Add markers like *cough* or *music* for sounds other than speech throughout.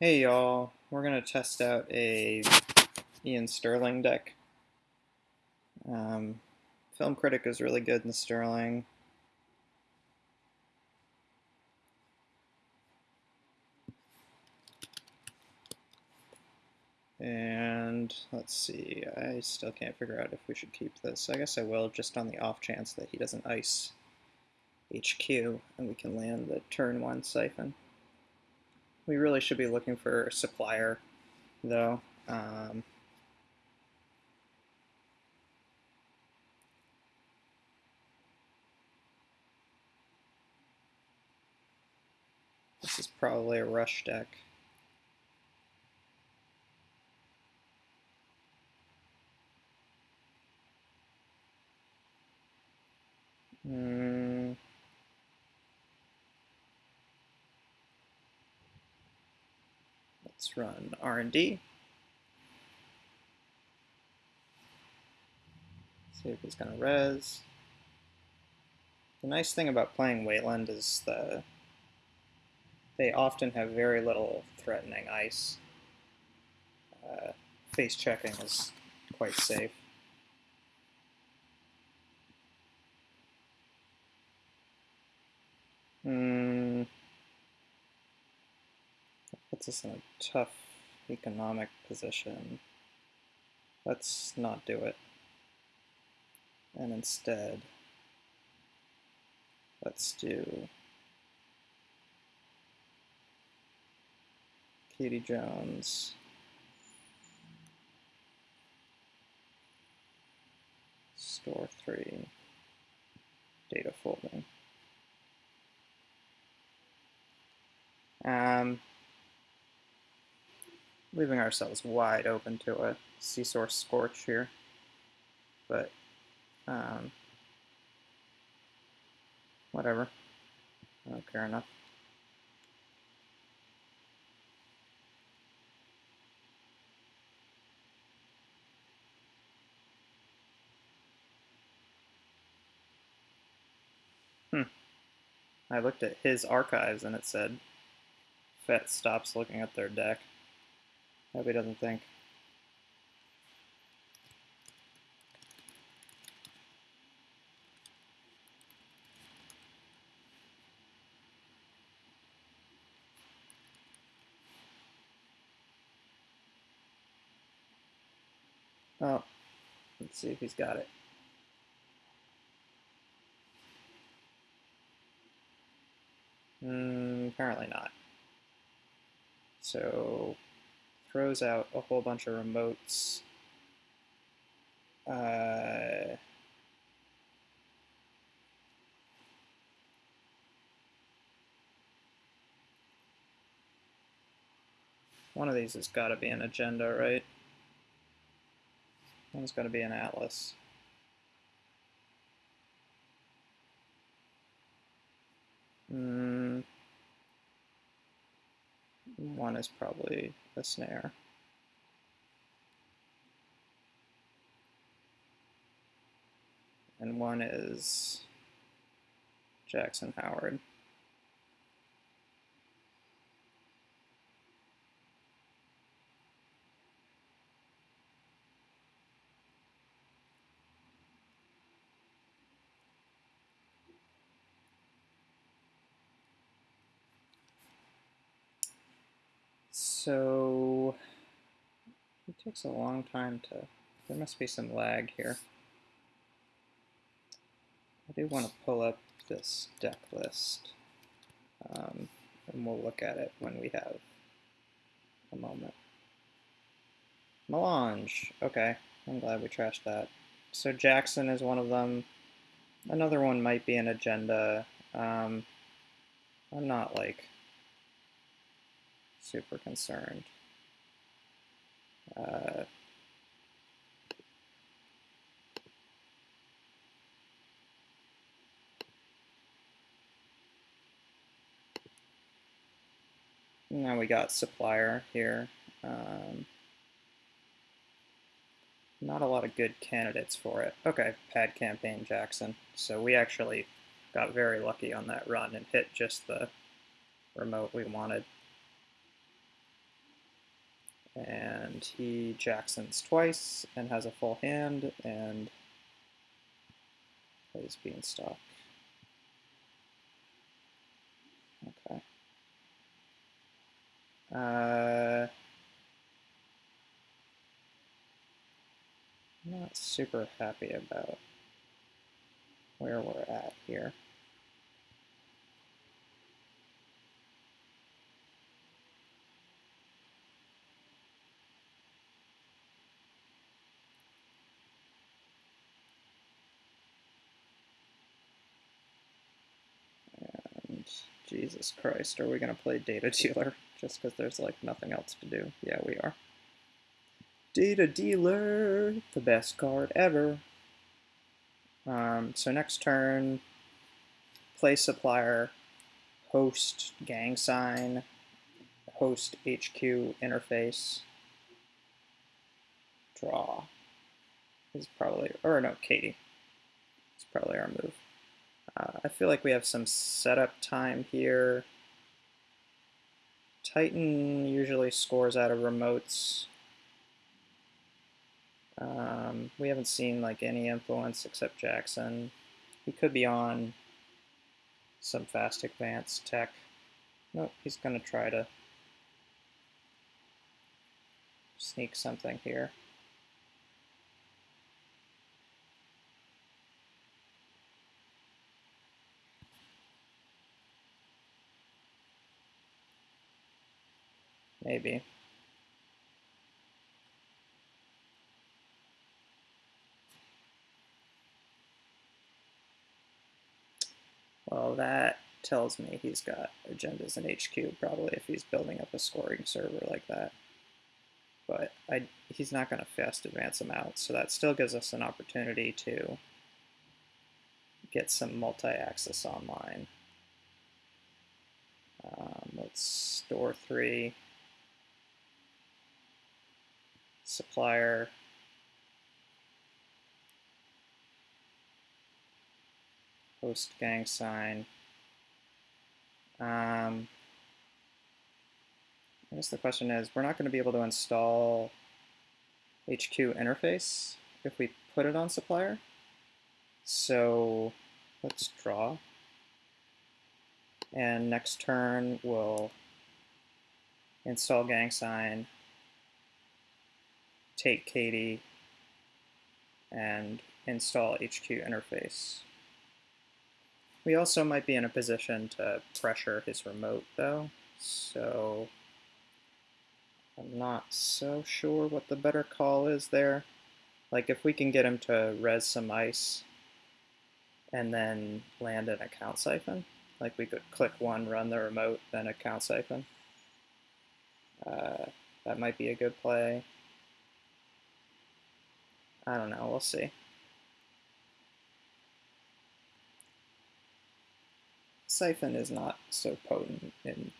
Hey y'all, we're going to test out a Iain Stirling deck. Um, Film Critic is really good in Stirling. And let's see, I still can't figure out if we should keep this. I guess I will, just on the off chance that he doesn't ice HQ and we can land the turn one siphon. We really should be looking for a supplier, though. Um, this is probably a rush deck. Hmm. Let's run R&D. See if he's going to res. The nice thing about playing Wayland is the they often have very little threatening ice. Uh, face checking is quite safe. Hmm puts us in a tough economic position. Let's not do it. And instead, let's do Kati Jones. Store 3 data folding. Um, leaving ourselves wide open to a SEA Source Scorch here. But, um, whatever. I don't care enough. Hmm. I looked at his archives and it said Fett stops looking at their deck. Hope he doesn't think. Oh, let's see if he's got it. Mm, apparently not. So throws out a whole bunch of remotes. Uh, one of these has got to be an agenda, right? One's got to be an atlas. Mm. One is probably a snare. And one is Jackson Howard. So it takes a long time to, there must be some lag here. I do want to pull up this deck list, um, and we'll look at it when we have a moment. Melange, okay, I'm glad we trashed that. So Jackson is one of them. Another one might be an agenda. Um, I'm not like super concerned. Uh, now we got supplier here. Um, not a lot of good candidates for it. Okay, pad campaign Jackson. So we actually got very lucky on that run and hit just the remote we wanted. And he Jacksons twice and has a full hand and plays Beanstalk. Okay. Uh, not super happy about where we're at here. And Jesus Christ, are we going to play Data Dealer just because there's like nothing else to do? Yeah, we are. Data Dealer, the best card ever. Um, so next turn, play supplier, host gang sign, host HQ interface, draw. This is probably, or no, Kati. It's probably our move. Uh, I feel like we have some setup time here. Titan usually scores out of remotes. Um, we haven't seen like any influence except Jackson. He could be on some fast advanced tech. Nope, he's going to try to sneak something here. Maybe. Well, that tells me he's got agendas in HQ, probably, if he's building up a scoring server like that. But I, he's not going to fast advance them out, so that still gives us an opportunity to get some multi-axis online. Um, let's store three. Supplier. Host gang sign. Um, I guess the question is, we're not going to be able to install HQ interface if we put it on supplier. So let's draw. And next turn we'll install gang sign, take Kati, and install HQ interface. We also might be in a position to pressure his remote though, so I'm not so sure what the better call is there. Like if we can get him to res some ice and then land an account siphon, like we could click one, run the remote, then account siphon. Uh, that might be a good play. I don't know, we'll see. Siphon is not so potent in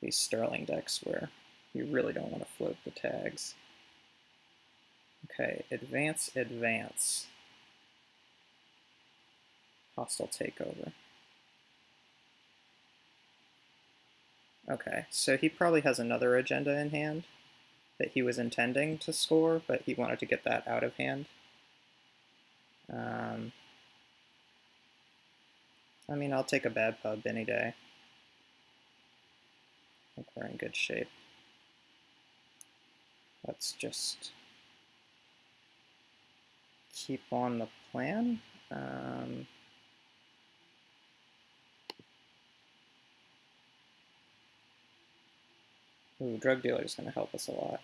these Stirling decks where you really don't want to float the tags. Okay, advance, advance. Hostile takeover. Okay, so he probably has another agenda in hand that he was intending to score, but he wanted to get that out of hand. Um, I mean, I'll take a bad pub any day. I think we're in good shape. Let's just keep on the plan. Um, Ooh, drug dealer is going to help us a lot.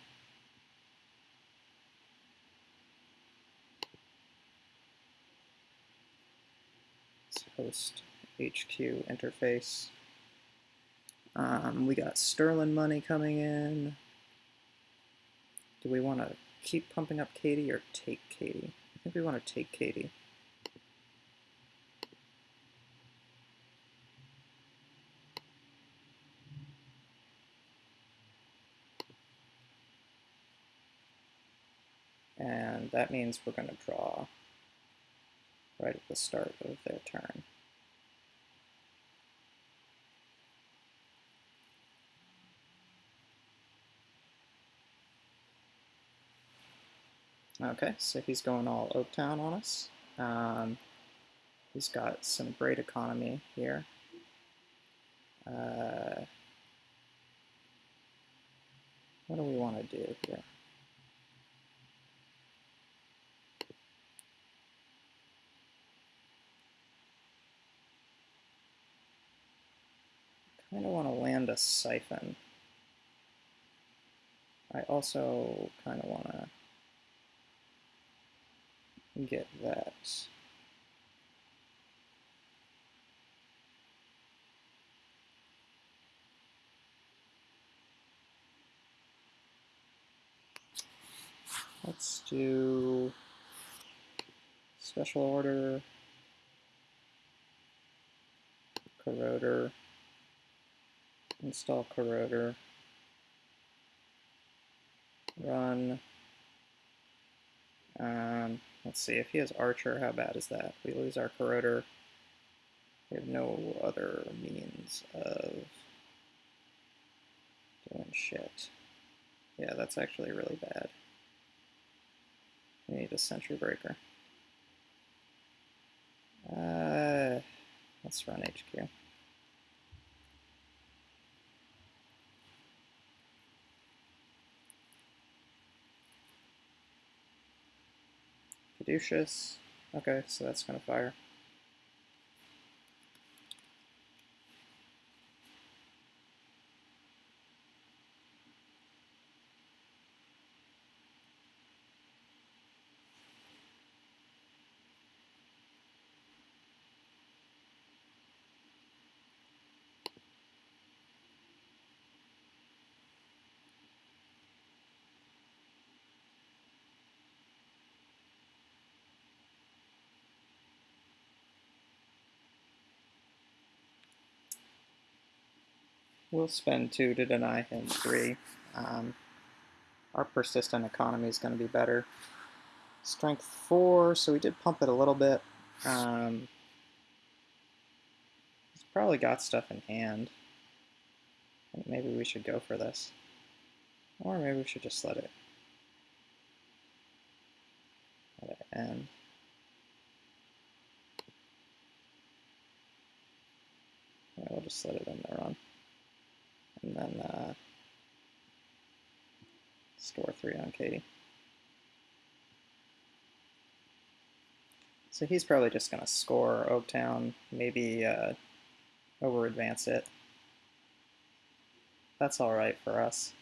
Host HQ interface. Um, we got Stirling money coming in. Do we want to keep pumping up Kati or take Kati? I think we want to take Kati. And that means we're going to draw right at the start of their turn. Okay, so he's going all Oaktown on us. Um, he's got some great economy here. Uh, what do we want to do here? kind of want to land siphon. I also kind of want to get that. Let's do special order, corroder, install corroder, run, um, let's see, if he has archer, how bad is that? We lose our corroder. We have no other means of doing shit. Yeah, that's actually really bad. We need a sentry breaker. Uh, let's run HQ. Okay, so that's going to fire. We'll spend two to deny him three. Um, our persistent economy is going to be better. Strength four, so we did pump it a little bit. Um, he's probably got stuff in hand. maybe we should go for this. Or maybe we should just let it, let it end. Yeah, we'll just let it end the run and then uh, store three on Kati. So he's probably just going to score Oaktown, maybe uh, over advance it. That's all right for us.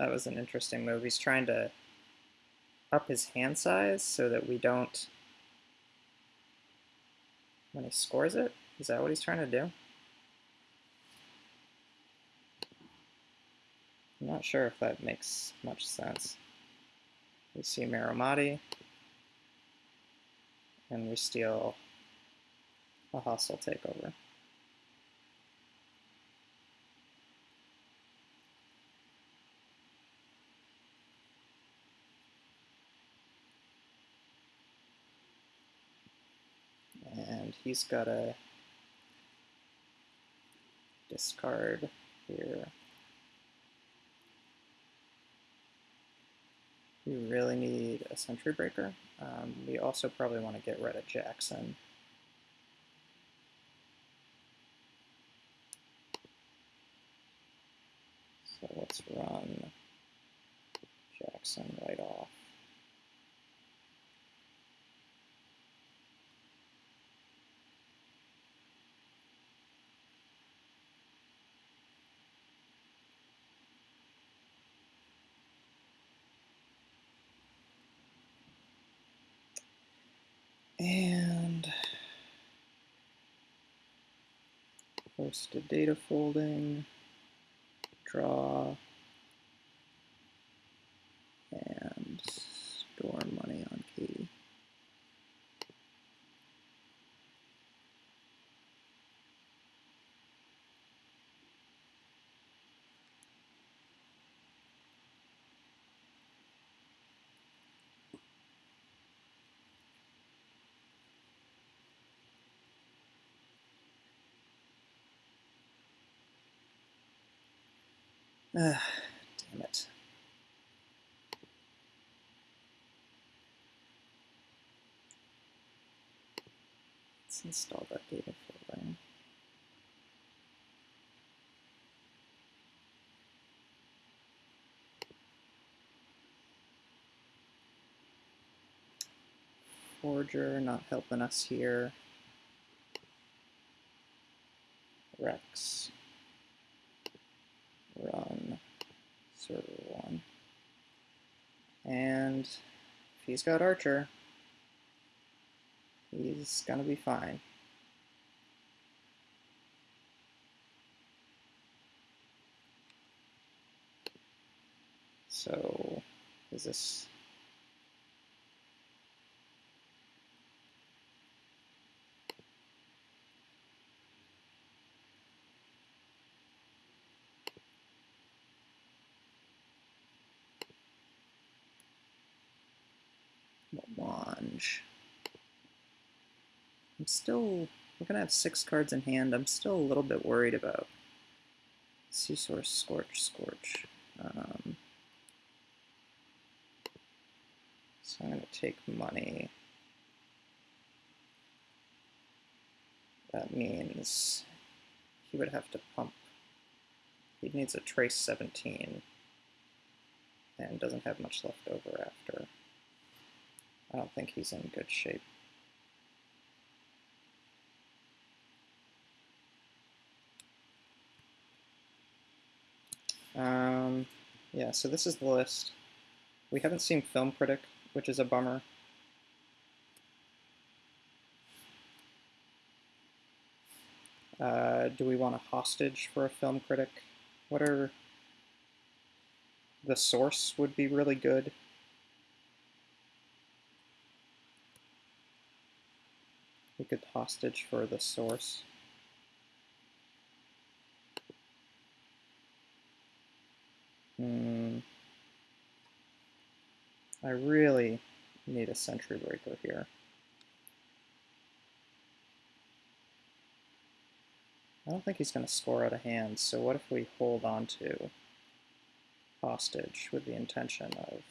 That was an interesting move. He's trying to up his hand size so that we don't, when he scores it, is that what he's trying to do? I'm not sure if that makes much sense. We see Marimati, and we steal a hostile takeover. He's got a discard here. We really need a Sentry Breaker. Um, we also probably want to get rid of Jackson. So let's run Jackson right off. And post to data folding, draw, and store money on Kati. Ah, damn it. Let's install that data folder. Forger not helping us here. Rex. Run. Server 1. And if he's got Archer, he's gonna be fine. So, is this Melange. I'm still, we're going to have six cards in hand. I'm still a little bit worried about Source, Scorch, Scorch. Um, so I'm going to take money. That means he would have to pump. He needs a Trace 17 and doesn't have much left over after. I don't think he's in good shape. Um, yeah, so this is the list. We haven't seen Film Critic, which is a bummer. Uh, do we want a hostage for a film critic? What are... The source would be really good. We could hostage for the source. Hmm. I really need a sentry breaker here. I don't think he's going to score out of hand, so what if we hold on to hostage with the intention of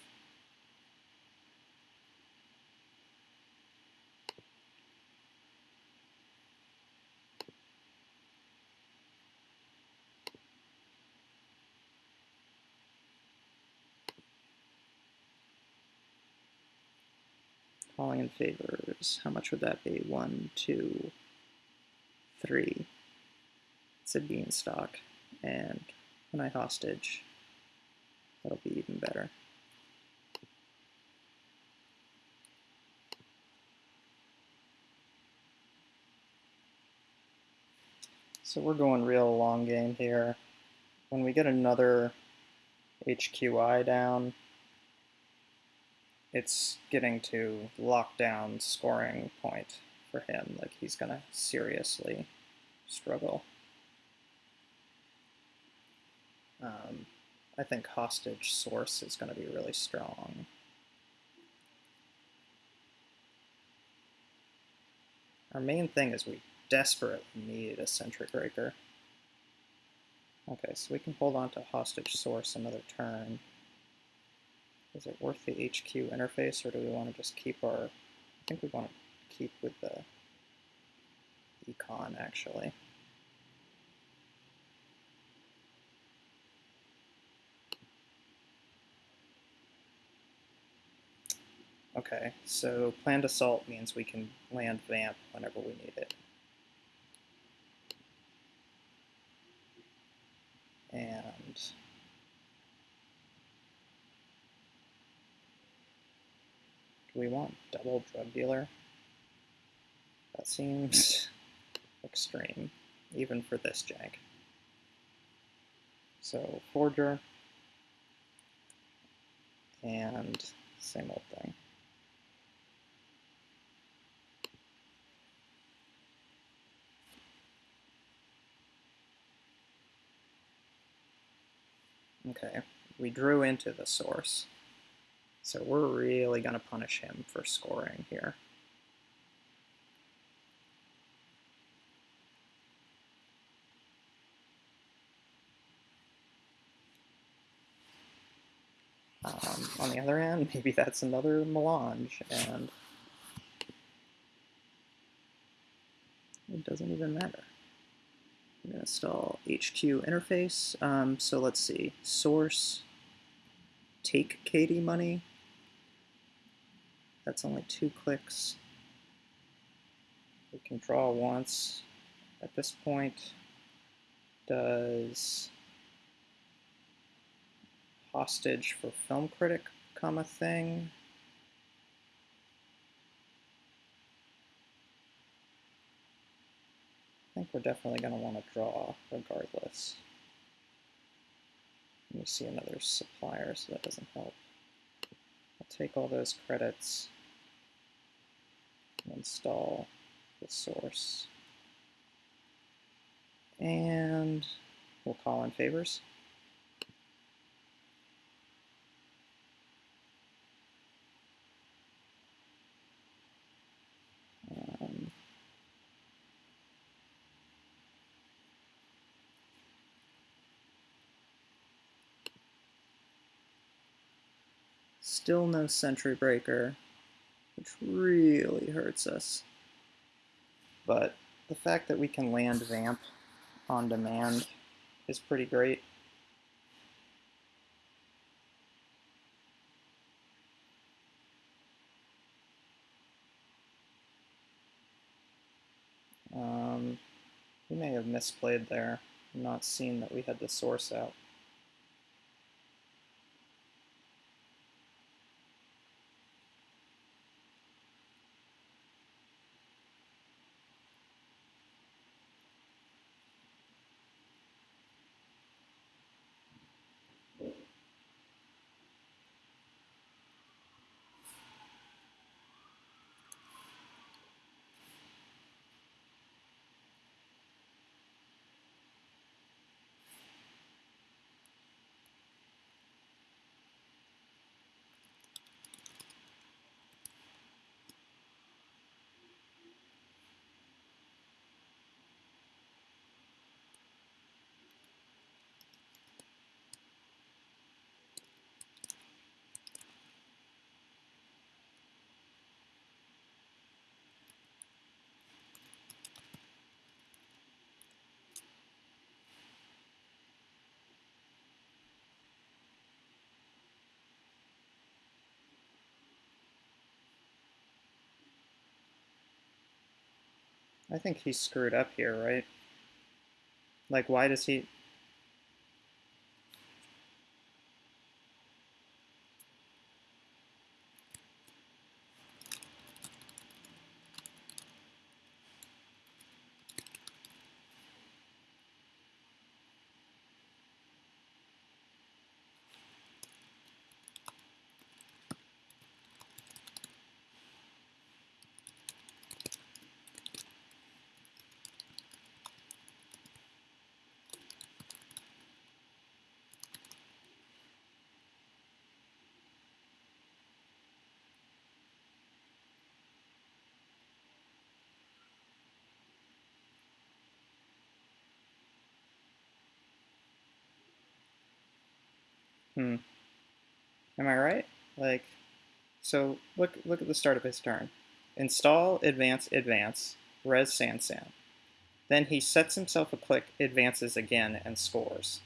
Calling in favors. How much would that be? One, two, three. It's a beanstalk. And when I hostage, that'll be even better. So we're going real long game here. When we get another HQI down, it's getting to lockdown scoring point for him. Like he's gonna seriously struggle. Um, I think hostage source is going to be really strong. Our main thing is we desperately need a sentry breaker. Okay, so we can hold on to hostage source another turn. Is it worth the HQ interface, or do we want to just keep our... I think we want to keep with the econ, actually. Okay, so planned assault means we can land vamp whenever we need it. And Do we want double drug dealer? That seems extreme, even for this jank. So forger, and same old thing. Okay, we drew into the source. So we're really going to punish him for scoring here. on the other hand, *laughs* maybe that's another melange, and it doesn't even matter. I'm going to install HQ interface. Um, so let's see, source, take Kati money. That's only two clicks. We can draw once. At this point, does hostage for film critic come a thing? I think we're definitely going to want to draw regardless. Me see another supplier, so that doesn't help. I'll take all those credits and install the source. And we'll call in favors. Still no sentry breaker, which really hurts us. But the fact that we can land Vamp on demand is pretty great. Um, we may have misplayed there, not seen that we had the source out. I think he screwed up here, right? Like, why does he... Hmm. Am I right? Like, so look look at the start of his turn. Install, advance, advance, res Sansan. Then he sets himself a click, advances again, and scores.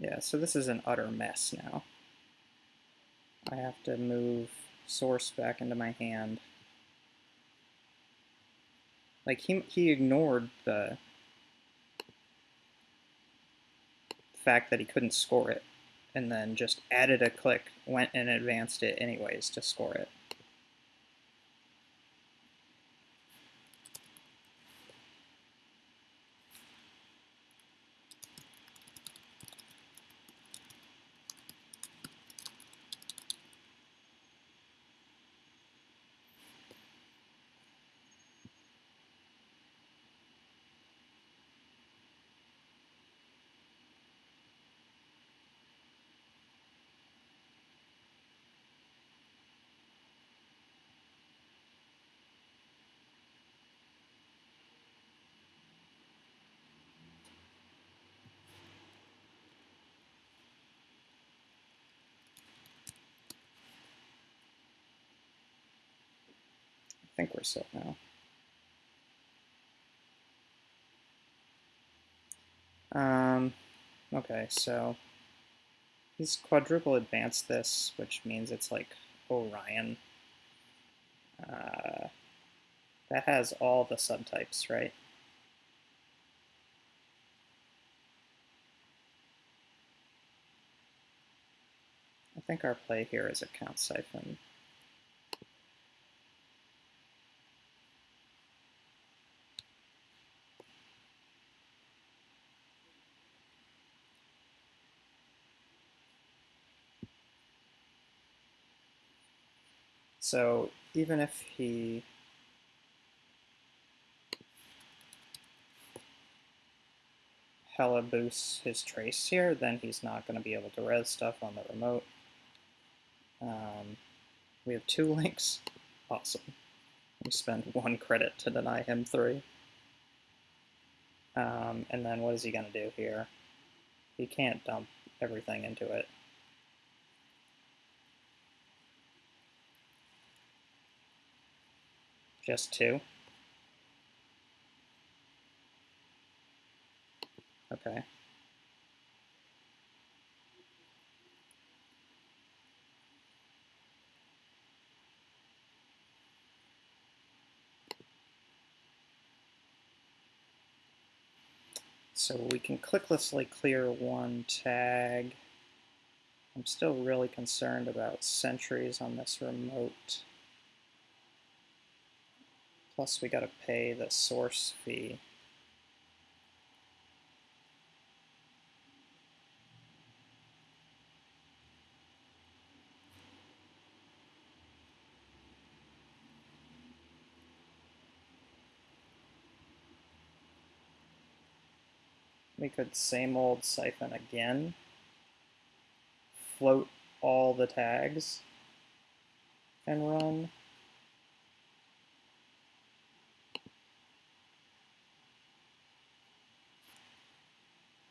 Yeah, so this is an utter mess now. I have to move source back into my hand. Like, he, he ignored the fact that he couldn't score it, and then just added a click, went and advanced it anyways to score it. Think we're set now. Um, okay, so he's quadruple advanced this, which means it's like Orion. Uh, that has all the subtypes, right? I think our play here is account siphon. So even if he hella boosts his trace here, then he's not going to be able to res stuff on the remote. Um, we have two *laughs* links. Awesome. We spend one credit to deny him three. Um, and then what is he going to do here? He can't dump everything into it. Just two? Okay. So we can clicklessly clear one tag. I'm still really concerned about sentries on this remote. Plus we got to pay the source fee. We could same old siphon again, float all the tags, and run.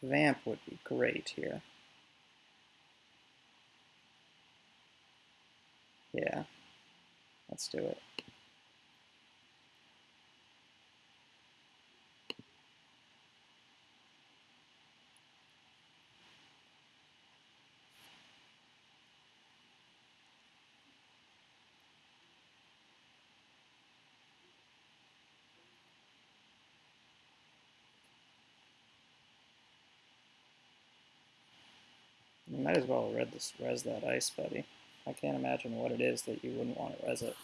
Vamp would be great here. Yeah, let's do it. Might as well res, this, res that ice, buddy. I can't imagine what it is that you wouldn't want to res it.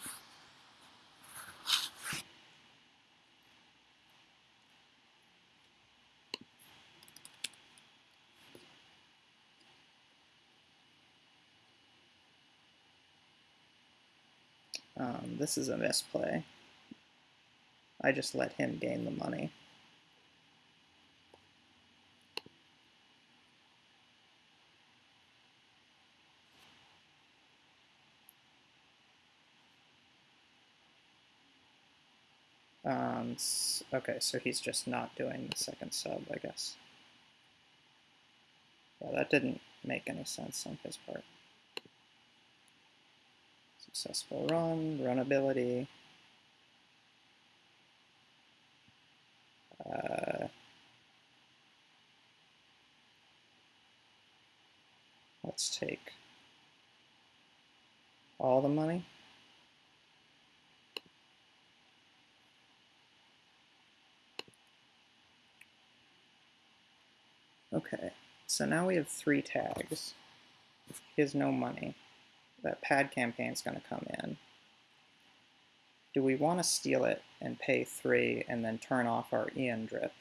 Um, this is a misplay. I just let him gain the money. Um, okay, so he's just not doing the second sub, I guess. Yeah, that didn't make any sense on his part. Successful run, runability. Uh, Let's take all the money. Okay, so now we have three tags. He has no money. That pad campaign's going to come in. Do we want to steal it and pay three and then turn off our Iain drip?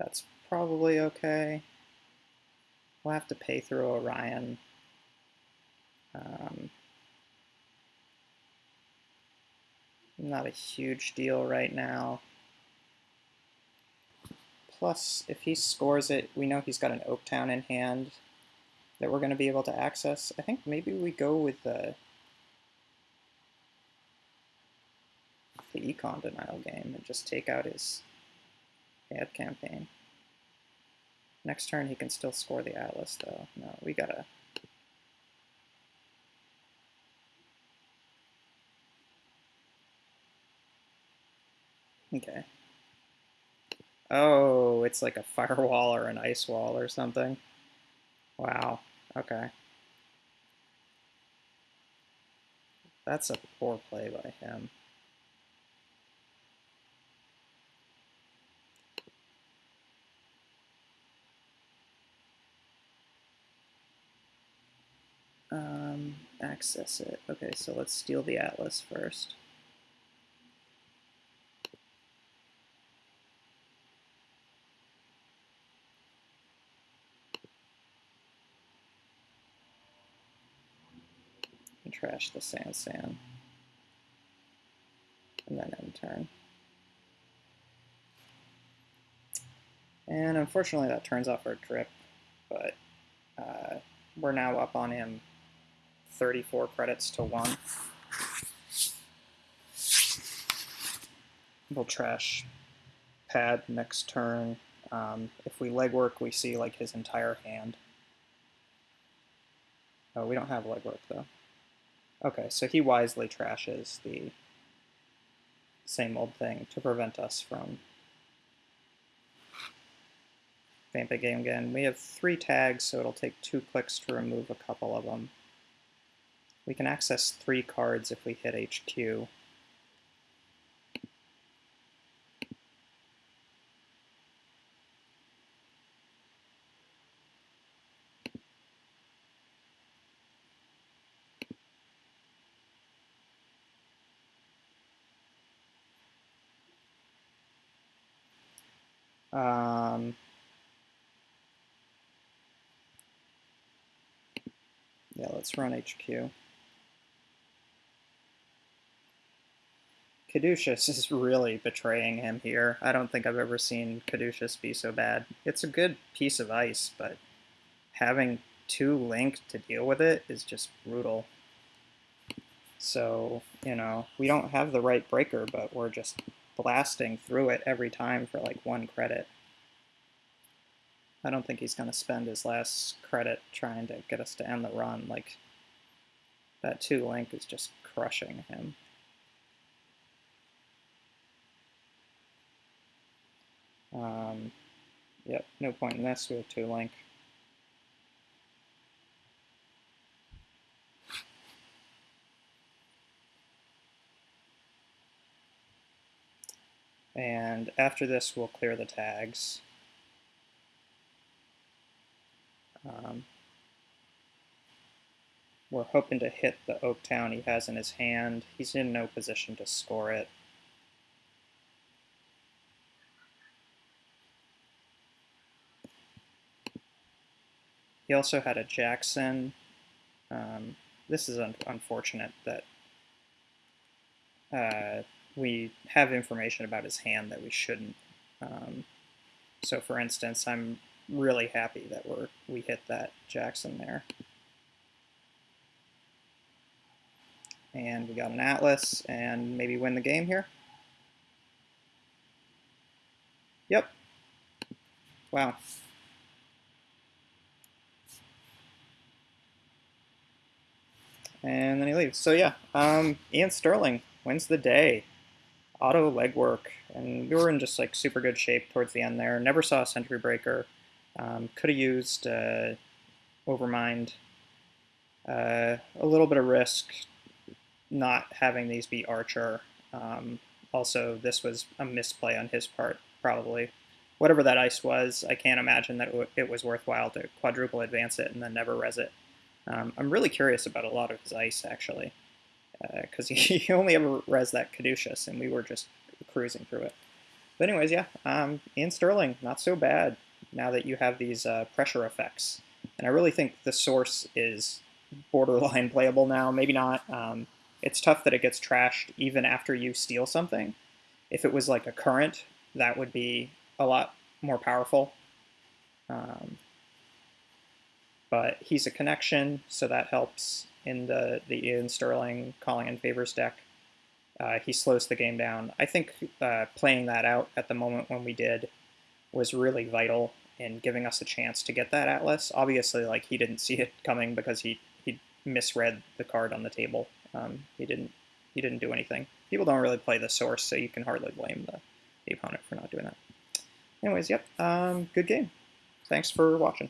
That's probably okay. We'll have to pay through Orion. Um, not a huge deal right now. Plus, if he scores it, we know he's got an Oaktown in hand that we're going to be able to access. I think maybe we go with the, the econ denial game and just take out his ad campaign. Next turn he can still score the Atlas though. No, we gotta... Okay. Oh, it's like a firewall or an ice wall or something. Wow, okay. That's a poor play by him. Um, access it. Okay, so let's steal the atlas first. Trash the Sansan. And then end turn. And unfortunately that turns off our drip, but uh, we're now up on him 34 credits to 1. We'll trash pad next turn. Um, if we legwork, we see like his entire hand. Oh, we don't have legwork though. Okay, so he wisely trashes the same old thing to prevent us from vamping game again. We have three tags, so it'll take two clicks to remove a couple of them. We can access three cards if we hit HQ. Um, yeah, let's run HQ. Caduceus is really betraying him here. I don't think I've ever seen Caduceus be so bad. It's a good piece of ice, but having two link to deal with it is just brutal. So, you know, we don't have the right breaker, but we're just blasting through it every time for like one credit. I don't think he's going to spend his last credit trying to get us to end the run. Like, that two link is just crushing him. Um, yep, no point in this, we have two link. And after this, we'll clear the tags. Um, we're hoping to hit the Oaktown he has in his hand. He's in no position to score it. He also had a Jackson. Um, this is un unfortunate that uh, we have information about his hand that we shouldn't. Um, so for instance, I'm really happy that we're we hit that Jackson there. And we got an Atlas and maybe win the game here. Yep. Wow. And then he leaves. So yeah, um, Iain Stirling wins the day. Auto legwork. And we were in just like super good shape towards the end there. Never saw a Sentry Breaker. Um, could have used uh, Overmind. Uh, a little bit of risk not having these be Archer. Um, also, this was a misplay on his part, probably. Whatever that ice was, I can't imagine that it was worthwhile to quadruple advance it and then never res it. Um, I'm really curious about a lot of his ice, actually, because uh, *laughs* he only ever res that Caduceus, and we were just cruising through it. But anyways, yeah, um, Iain Stirling, not so bad now that you have these uh, pressure effects. And I really think the source is borderline *laughs* playable now. Maybe not. Um, it's tough that it gets trashed even after you steal something. If it was like a current, that would be a lot more powerful. Um, but he's a connection, so that helps in the, the Iain Stirling calling in favors deck. Uh, he slows the game down. I think uh, playing that out at the moment when we did was really vital in giving us a chance to get that Atlas. Obviously, like he didn't see it coming because he he misread the card on the table. Um, he didn't he didn't do anything. People don't really play the source, so you can hardly blame the, the opponent for not doing that. Anyways, yep, um, good game. Thanks for watching.